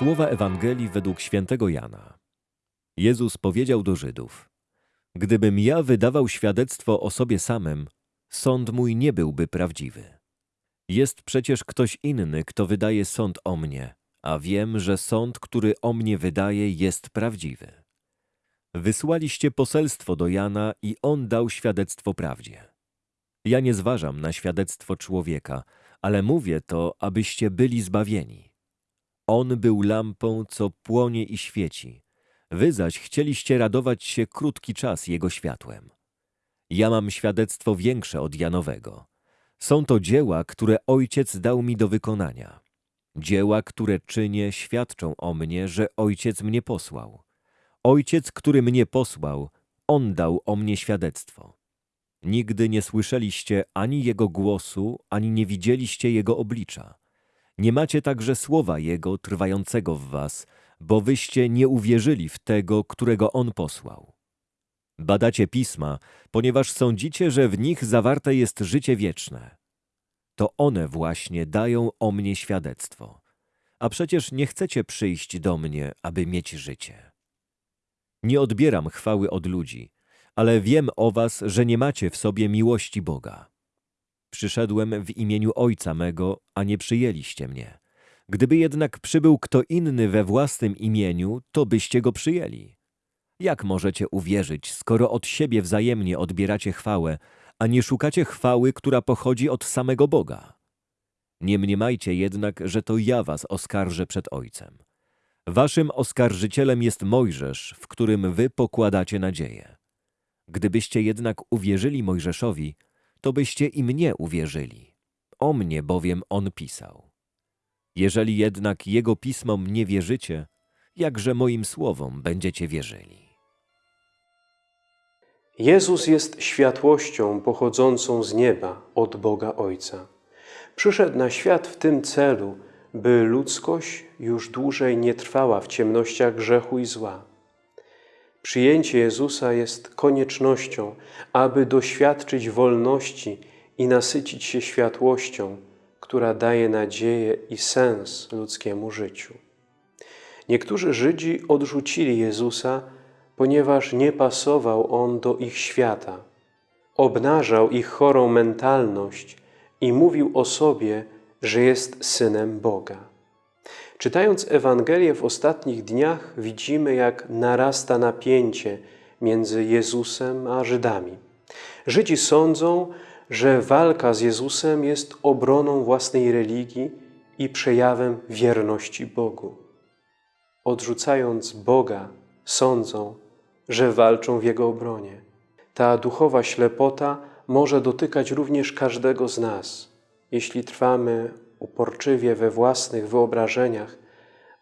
Słowa Ewangelii według świętego Jana. Jezus powiedział do Żydów: Gdybym ja wydawał świadectwo o sobie samym, sąd mój nie byłby prawdziwy. Jest przecież ktoś inny, kto wydaje sąd o mnie, a wiem, że sąd, który o mnie wydaje, jest prawdziwy. Wysłaliście poselstwo do Jana i on dał świadectwo prawdzie. Ja nie zważam na świadectwo człowieka, ale mówię to, abyście byli zbawieni. On był lampą, co płonie i świeci. Wy zaś chcieliście radować się krótki czas jego światłem. Ja mam świadectwo większe od Janowego. Są to dzieła, które Ojciec dał mi do wykonania. Dzieła, które czynię, świadczą o mnie, że Ojciec mnie posłał. Ojciec, który mnie posłał, On dał o mnie świadectwo. Nigdy nie słyszeliście ani Jego głosu, ani nie widzieliście Jego oblicza. Nie macie także słowa Jego trwającego w was, bo wyście nie uwierzyli w Tego, którego On posłał. Badacie Pisma, ponieważ sądzicie, że w nich zawarte jest życie wieczne. To one właśnie dają o mnie świadectwo. A przecież nie chcecie przyjść do mnie, aby mieć życie. Nie odbieram chwały od ludzi, ale wiem o was, że nie macie w sobie miłości Boga. Przyszedłem w imieniu Ojca mego, a nie przyjęliście mnie. Gdyby jednak przybył kto inny we własnym imieniu, to byście go przyjęli. Jak możecie uwierzyć, skoro od siebie wzajemnie odbieracie chwałę, a nie szukacie chwały, która pochodzi od samego Boga? Nie mniemajcie jednak, że to ja was oskarżę przed Ojcem. Waszym oskarżycielem jest Mojżesz, w którym wy pokładacie nadzieję. Gdybyście jednak uwierzyli Mojżeszowi, to byście i mnie uwierzyli. O mnie bowiem on pisał. Jeżeli jednak jego pismom nie wierzycie, jakże moim słowom będziecie wierzyli. Jezus jest światłością pochodzącą z nieba od Boga Ojca. Przyszedł na świat w tym celu, by ludzkość już dłużej nie trwała w ciemnościach grzechu i zła. Przyjęcie Jezusa jest koniecznością, aby doświadczyć wolności i nasycić się światłością, która daje nadzieję i sens ludzkiemu życiu. Niektórzy Żydzi odrzucili Jezusa, ponieważ nie pasował On do ich świata. Obnażał ich chorą mentalność i mówił o sobie, że jest Synem Boga. Czytając Ewangelię w ostatnich dniach widzimy, jak narasta napięcie między Jezusem a Żydami. Żydzi sądzą, że walka z Jezusem jest obroną własnej religii i przejawem wierności Bogu. Odrzucając Boga, sądzą, że walczą w Jego obronie. Ta duchowa ślepota może dotykać również każdego z nas, jeśli trwamy uporczywie we własnych wyobrażeniach,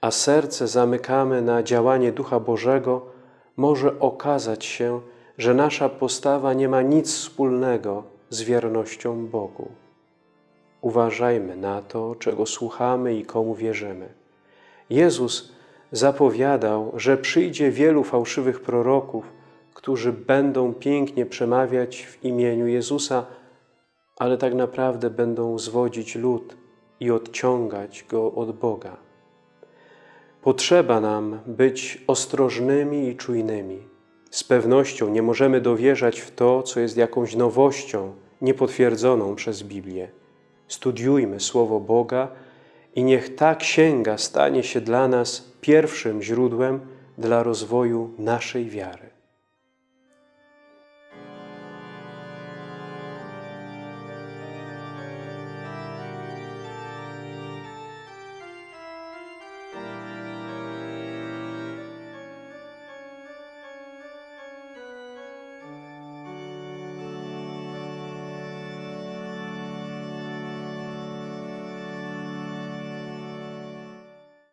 a serce zamykamy na działanie Ducha Bożego, może okazać się, że nasza postawa nie ma nic wspólnego z wiernością Bogu. Uważajmy na to, czego słuchamy i komu wierzymy. Jezus zapowiadał, że przyjdzie wielu fałszywych proroków, którzy będą pięknie przemawiać w imieniu Jezusa, ale tak naprawdę będą zwodzić lud i odciągać go od Boga. Potrzeba nam być ostrożnymi i czujnymi. Z pewnością nie możemy dowierzać w to, co jest jakąś nowością niepotwierdzoną przez Biblię. Studiujmy Słowo Boga i niech ta księga stanie się dla nas pierwszym źródłem dla rozwoju naszej wiary.